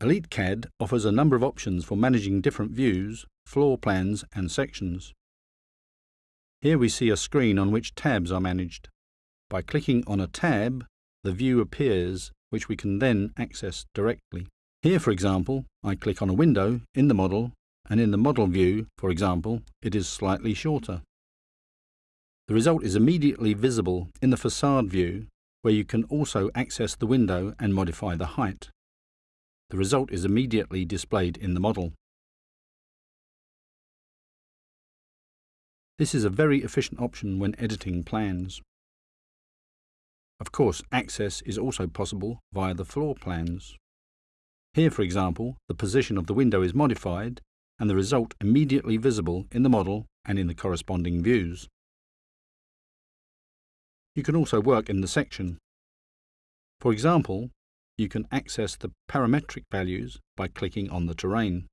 EliteCAD offers a number of options for managing different views, floor plans and sections. Here we see a screen on which tabs are managed. By clicking on a tab, the view appears, which we can then access directly. Here, for example, I click on a window in the model, and in the model view, for example, it is slightly shorter. The result is immediately visible in the facade view, where you can also access the window and modify the height. The result is immediately displayed in the model. This is a very efficient option when editing plans. Of course, access is also possible via the floor plans. Here, for example, the position of the window is modified and the result immediately visible in the model and in the corresponding views. You can also work in the section. For example, you can access the parametric values by clicking on the terrain.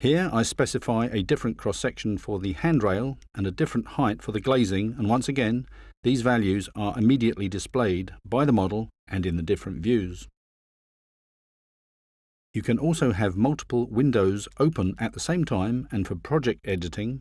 Here I specify a different cross-section for the handrail and a different height for the glazing and once again these values are immediately displayed by the model and in the different views. You can also have multiple windows open at the same time and for project editing